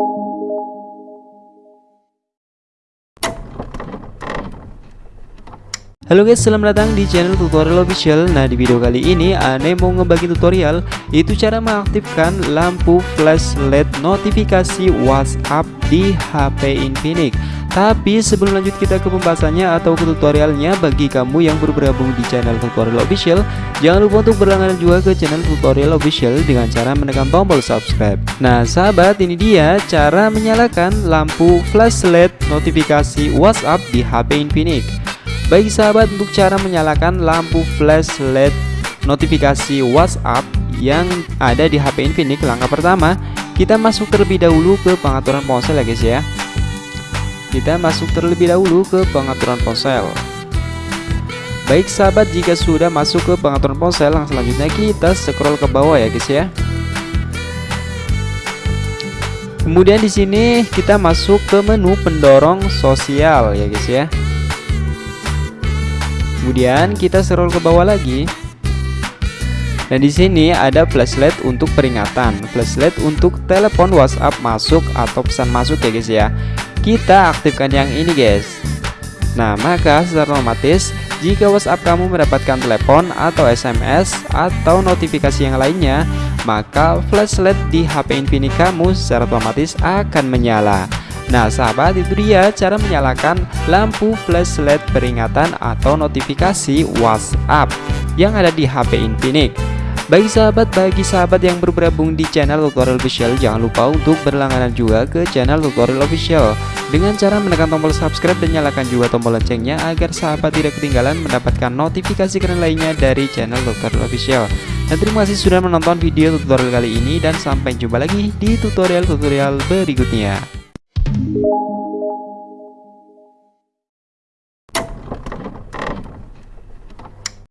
Halo guys, selamat datang di channel tutorial official. Nah di video kali ini Ane mau ngebagi tutorial Itu cara mengaktifkan lampu flash LED notifikasi WhatsApp di HP Infinix Tapi sebelum lanjut kita ke pembahasannya atau ke tutorialnya Bagi kamu yang baru bergabung di channel tutorial official Jangan lupa untuk berlangganan juga ke channel tutorial official Dengan cara menekan tombol subscribe. Nah sahabat ini dia cara menyalakan lampu flash LED notifikasi WhatsApp di HP Infinix Baik sahabat untuk cara menyalakan lampu flash LED notifikasi WhatsApp yang ada di HP Infinix langkah pertama kita masuk terlebih dahulu ke pengaturan ponsel ya guys ya kita masuk terlebih dahulu ke pengaturan ponsel Baik sahabat jika sudah masuk ke pengaturan ponsel langsung selanjutnya kita scroll ke bawah ya guys ya Kemudian di sini kita masuk ke menu pendorong sosial ya guys ya Kemudian kita scroll ke bawah lagi. Dan di sini ada flashlight untuk peringatan, flashlight untuk telepon WhatsApp masuk atau pesan masuk ya guys ya. Kita aktifkan yang ini guys. Nah, maka secara otomatis jika WhatsApp kamu mendapatkan telepon atau SMS atau notifikasi yang lainnya, maka flashlight di HP Infinix kamu secara otomatis akan menyala. Nah sahabat itu dia cara menyalakan lampu flash LED peringatan atau notifikasi WhatsApp yang ada di HP Infinix bagi sahabat, bagi sahabat yang bergabung di channel tutorial official Jangan lupa untuk berlangganan juga ke channel tutorial official Dengan cara menekan tombol subscribe dan nyalakan juga tombol loncengnya Agar sahabat tidak ketinggalan mendapatkan notifikasi keren lainnya dari channel tutorial official Dan terima kasih sudah menonton video tutorial kali ini Dan sampai jumpa lagi di tutorial-tutorial berikutnya.